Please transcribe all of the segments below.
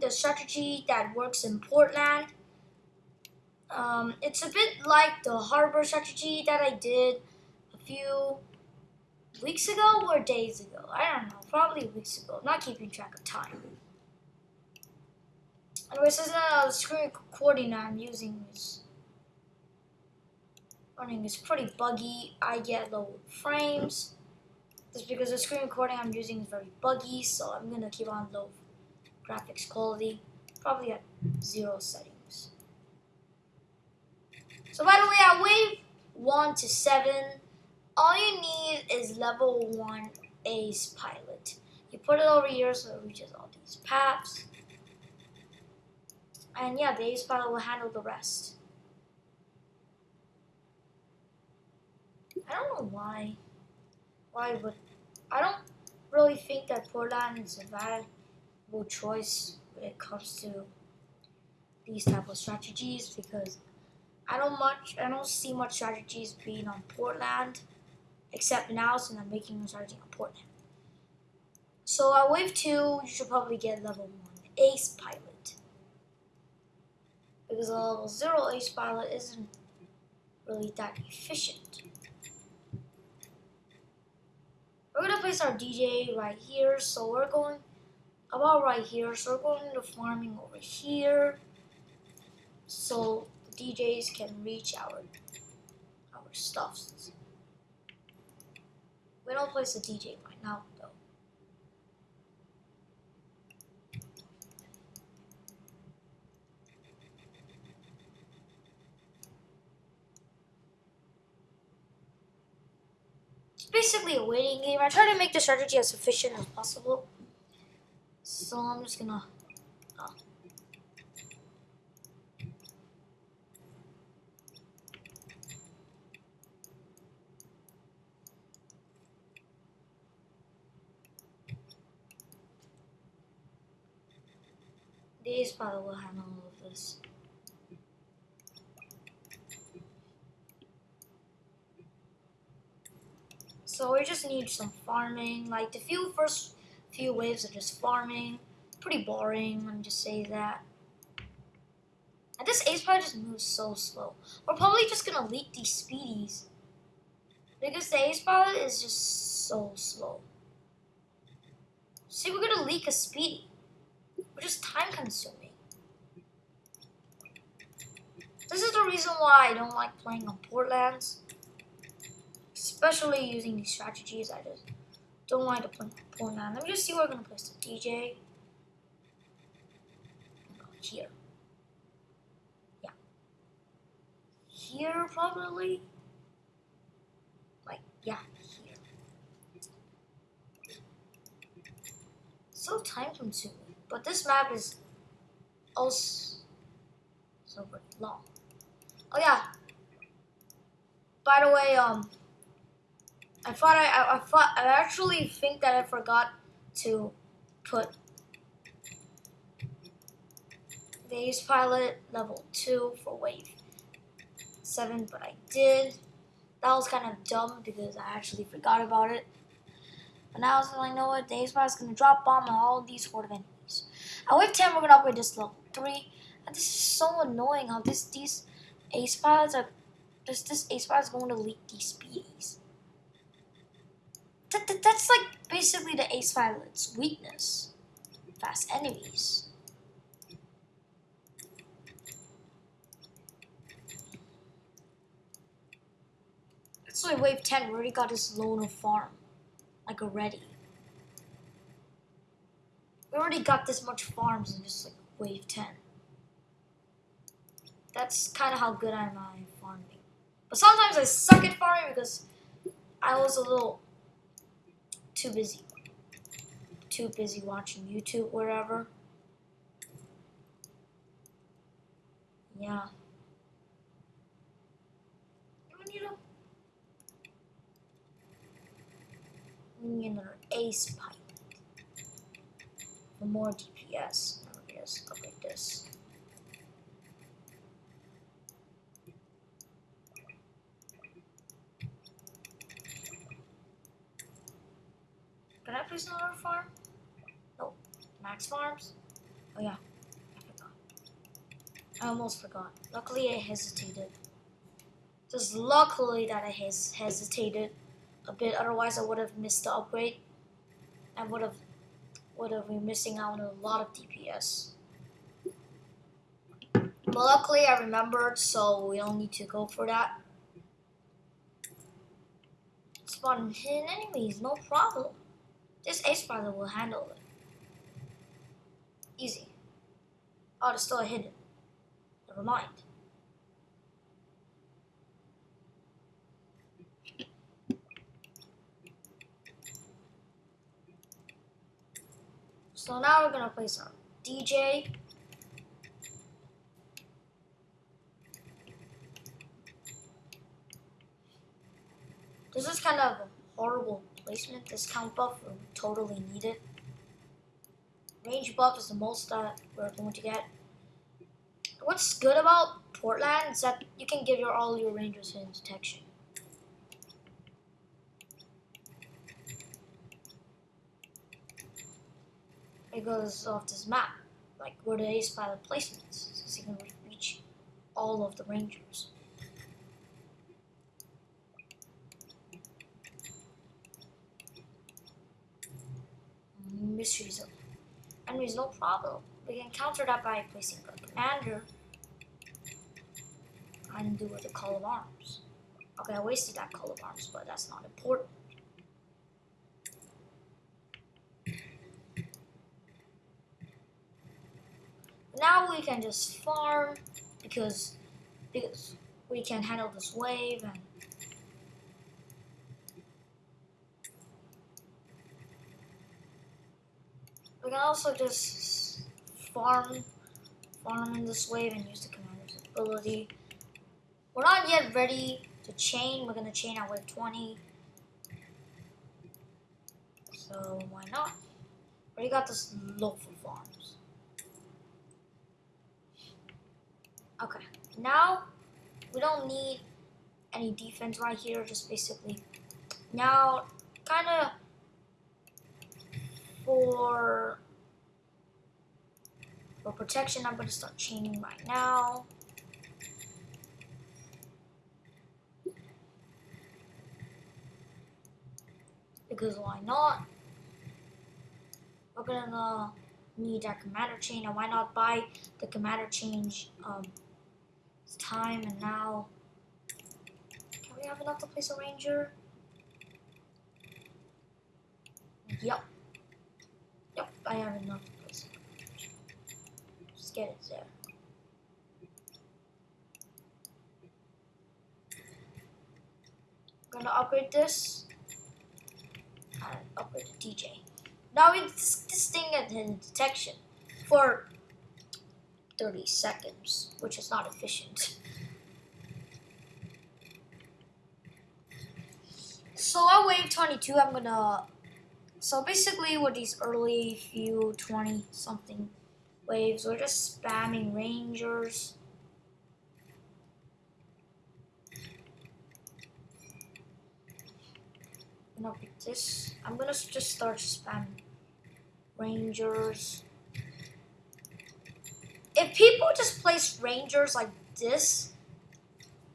the strategy that works in Portland. Um, it's a bit like the harbor strategy that I did a few weeks ago or days ago. I don't know, probably weeks ago. Not keeping track of time. Anyways, this is a screen recording I'm using is running is pretty buggy. I get low frames. Just because the screen recording I'm using is very buggy, so I'm gonna keep on low graphics quality, probably at zero settings. So by the way, at wave one to seven, all you need is level one ace pilot. You put it over here so it reaches all these paths. And yeah, the ace pilot will handle the rest. I don't know why. Why would I don't really think that Portland is a valuable choice when it comes to these type of strategies because I don't much I don't see much strategies being on Portland except now since I'm making a strategy on Portland. So at wave two you should probably get level one ace pilot. Because a level zero ace pilot isn't really that efficient. We're gonna place our DJ right here, so we're going about right here. So we're going to farming over here, so DJs can reach our our stuffs. We don't place the DJ right now though. It's basically a waiting game. I try to make the strategy as efficient as possible. So I'm just gonna. Oh. These probably will handle all of this. So we just need some farming. Like the few first few waves are just farming. Pretty boring, let me just say that. And this ace probably just moves so slow. We're probably just gonna leak these speedies. Because the ace pilot is just so slow. See, we're gonna leak a speedy. Which is time consuming. This is the reason why I don't like playing on Portlands especially using these strategies. I just don't want to play Portland. Let me just see where we're gonna place the DJ. Here. Yeah. Here probably. Like yeah, here. So time consuming. But this map is also so long. Oh yeah. By the way, um I thought I, I, I thought I actually think that I forgot to put ace pilot level two for wave seven, but I did. That was kind of dumb because I actually forgot about it. But now I was like, you know what? The ace pilot's gonna drop bomb on all these horde of enemies. At wave ten, we're gonna upgrade this level three. And this is so annoying how this these ace pilots are. This this ace pilot's going to leak these speedies. That, that, that's like basically the ace pilot's weakness. Fast enemies. That's why wave 10 we already got his loner farm. Like already. We already got this much farms in just like wave 10. That's kind of how good I am at farming. But sometimes I suck at farming because I was a little too busy. Too busy watching YouTube, whatever. Yeah. We need another ace pipe for more DPS. Oh, yes, look at this. Can I place another farm? Nope. Max Farms? Oh yeah. I almost forgot. Luckily, I hesitated. Just luckily that I hes hesitated a bit. Otherwise, I would have missed the upgrade. I would have would have been missing out on a lot of DPS. But luckily, I remembered, so we don't need to go for that. Spawn hidden enemies, no problem. This ace spider will handle it. Easy. Oh, there's still hidden. Never mind. So now we're gonna play some DJ. This is kind of a horrible placement. This count buff we totally need it. Range buff is the most that we're going to get. What's good about Portland is that you can give your all your rangers hidden detection. Because of this map, like where the ace pilot placements, so you can reach all of the rangers. Mysteries of enemies, no problem. We can counter that by placing a commander and do with the call of arms. Okay, I wasted that call of arms, but that's not important. Now we can just farm because because we can handle this wave and we can also just farm farm in this wave and use the commander's ability. We're not yet ready to chain. We're gonna chain at wave 20. So why not? Already got this local farms. Okay, now we don't need any defense right here, just basically now kind of for for protection I'm going to start chaining right now because why not we're gonna need that commander chain and why not buy the commander change um, time and now. Can we have enough to place a ranger? Yep. Yep, I have enough to place a ranger. Just get it there. I'm gonna upgrade this and upgrade the DJ. Now it's this thing at detection for 30 seconds, which is not efficient. So at wave 22, I'm gonna, so basically with these early few 20 something waves, we're just spamming rangers. I'm gonna this. I'm gonna just start spamming rangers if people just place rangers like this,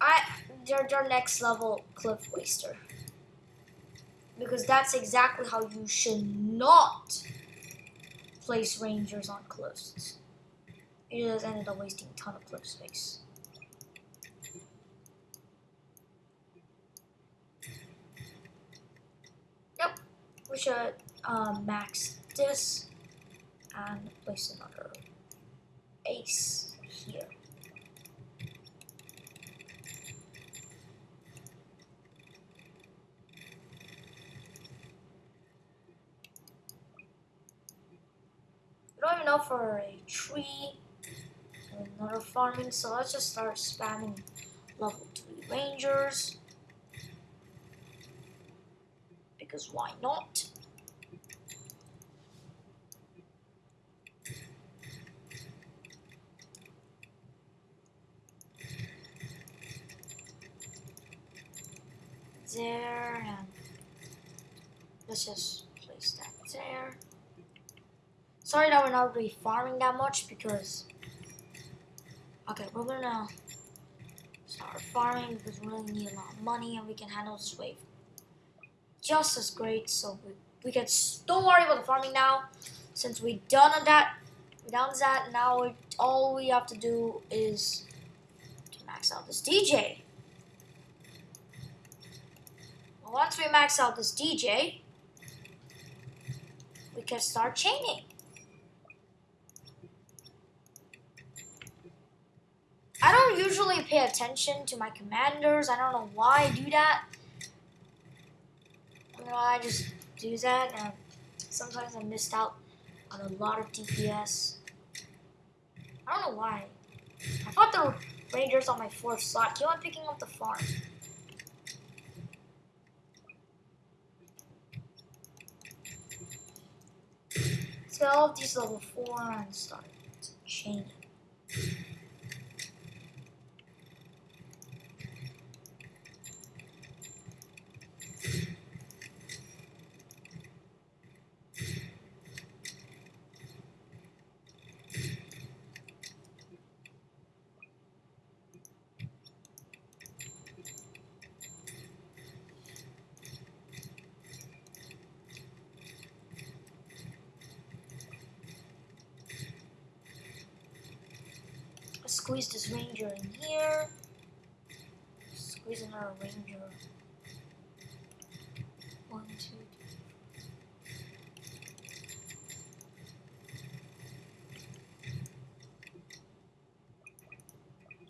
I they're their next level cliff waster. Because that's exactly how you should not place rangers on cliffs. It just ended up wasting a ton of cliff space. Yep, we should um, max this and place another ace here. Know for a tree another farming, so let's just start spamming level 3 rangers. Because why not? there and let's just place that there. Sorry that we're not really farming that much because Okay, we're gonna start farming because we really need a lot of money and we can handle this wave just as great. So we, we can don't worry about the farming now, since we done on that. We done that. Now we, all we have to do is to max out this DJ. Once we max out this DJ, we can start chaining. I don't usually pay attention to my commanders. I don't know why I do that. You know, I just do that and sometimes I missed out on a lot of DPS. I don't know why. I thought the Rangers on my fourth slot. Keep on picking up the farm. Let's get all of these level 4 and start chaining. Squeeze this ranger in here. Squeeze another ranger. One, two,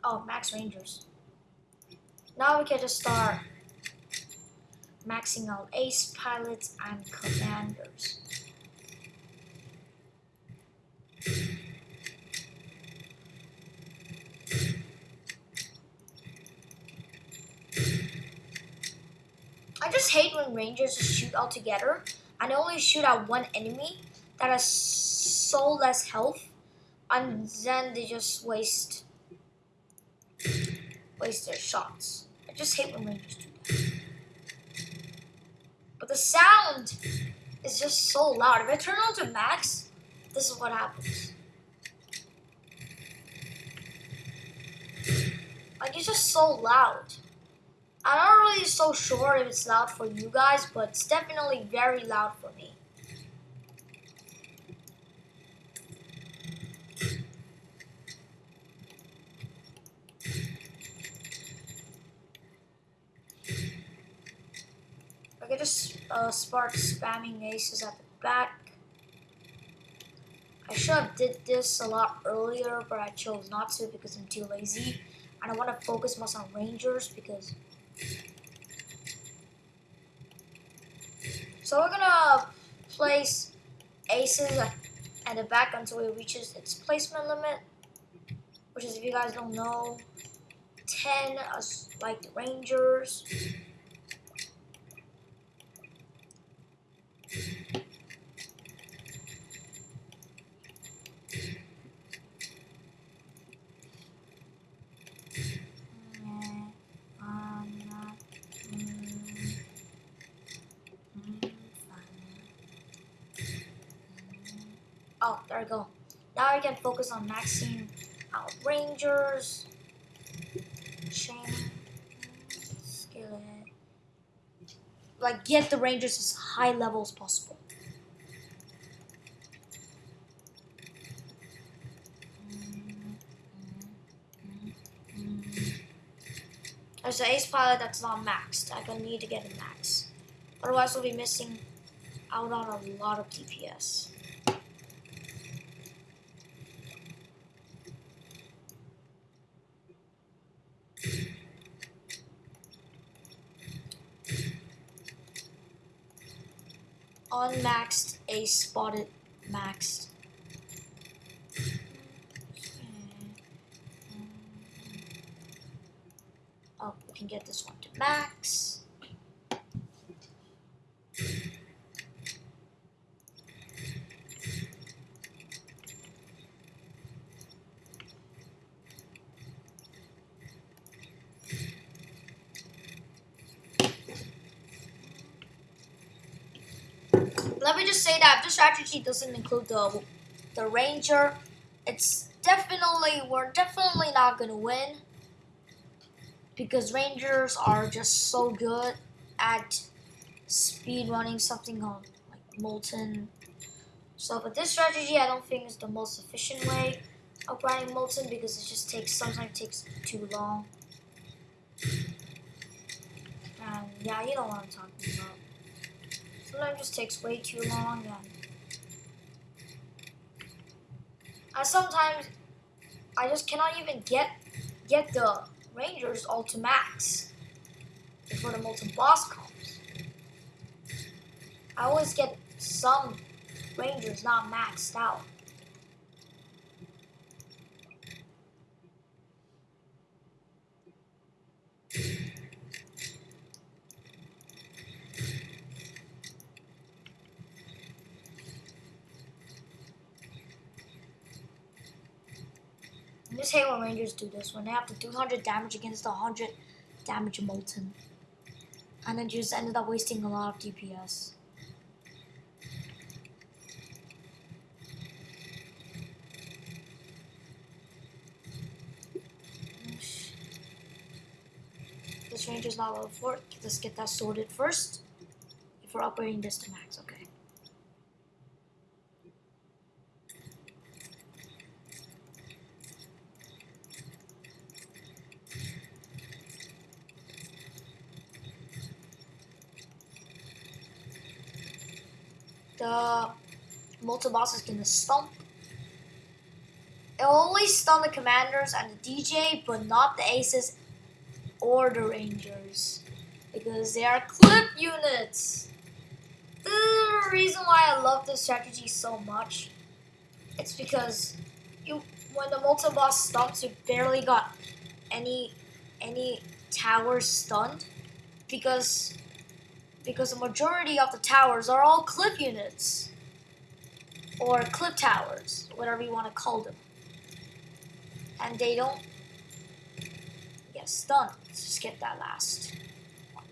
Oh, max rangers. Now we can just start maxing out ace pilots and commanders. Just hate when rangers shoot all together and only shoot at one enemy that has so less health and then they just waste waste their shots. I just hate when rangers do that. But the sound is just so loud. If I turn on to max, this is what happens. Like it's just so loud. I'm not really so sure if it's loud for you guys, but it's definitely very loud for me. I can just uh, spamming aces at the back. I should have did this a lot earlier, but I chose not to because I'm too lazy. And I want to focus most on rangers because so we're gonna place aces at the back until it reaches its placement limit, which is, if you guys don't know, 10 as like the Rangers. Oh, there we go. Now I can focus on maxing out Rangers, Chain, Skillet. Like, get the Rangers as high level as possible. There's an ace pilot that's not maxed. I'm gonna need to get a max. Otherwise, we'll be missing out on a lot of DPS. Unmaxed, a spotted maxed. Um, oh, we can get this one to max. let me say that the strategy doesn't include the the ranger, it's definitely we're definitely not gonna win because Rangers are just so good at speed running something on like Molten. So, but this strategy I don't think is the most efficient way of grinding Molten because it just takes sometimes takes too long. And yeah, you know what I'm talking about. Sometimes just takes way too long and I sometimes I just cannot even get get the Rangers all to max before the molten boss comes. I always get some Rangers not maxed out. When Rangers do this, when they have to do 100 damage against the 100 damage Molten. And then just ended up wasting a lot of DPS. This Ranger's not level 4. Let's get that sorted first. If we're upgrading this to max, okay. the Molten boss is gonna stomp. It'll only stun the commanders and the DJ, but not the aces or the rangers. Because they are cliff units. The reason why I love this strategy so much. It's because you when the Molten boss stumps, you barely got any any towers stunned because because the majority of the towers are all cliff units. Or cliff towers, whatever you want to call them. And they don't get stunned. Let's just get that last.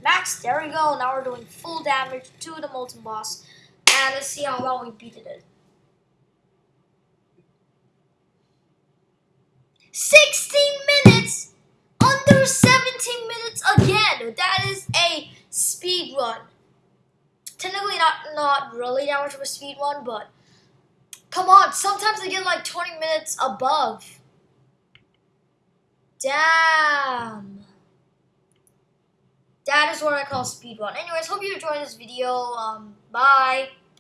Max, there we go. Now we're doing full damage to the Molten Boss. And let's see how long we beat it. 16 minutes! Under 17 minutes again! That is a speed run. Technically not not really that much of a speed run, but come on, sometimes I get like 20 minutes above. Damn. That is what I call speed run. Anyways, hope you enjoyed this video. Um, bye.